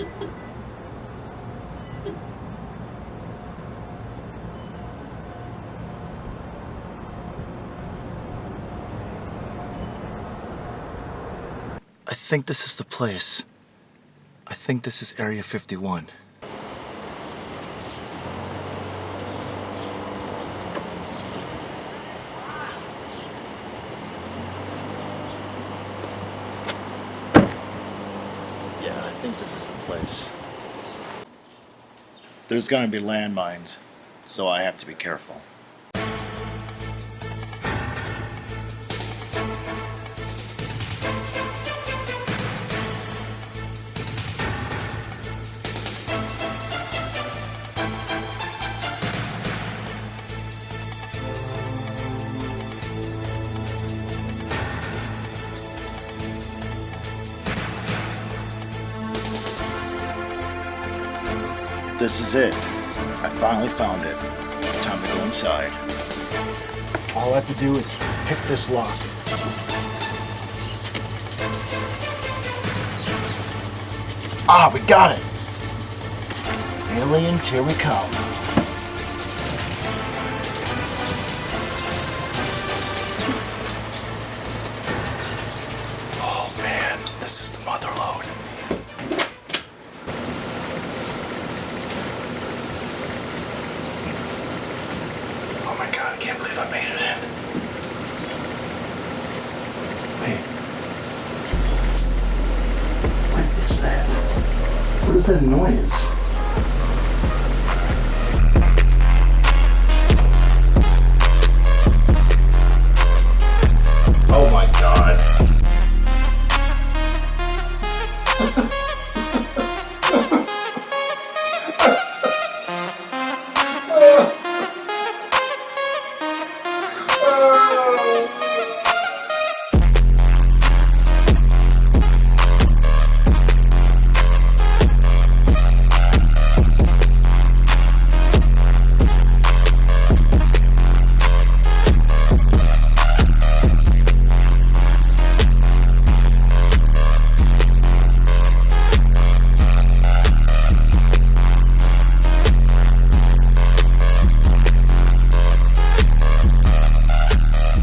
I think this is the place. I think this is Area 51. Yeah, I think this is the place. There's gonna be landmines, so I have to be careful. This is it. I finally found it. Time to go inside. All I have to do is pick this lock. Ah, we got it! Aliens, here we come. God, I I made it in. Wait. What is that? What is that noise?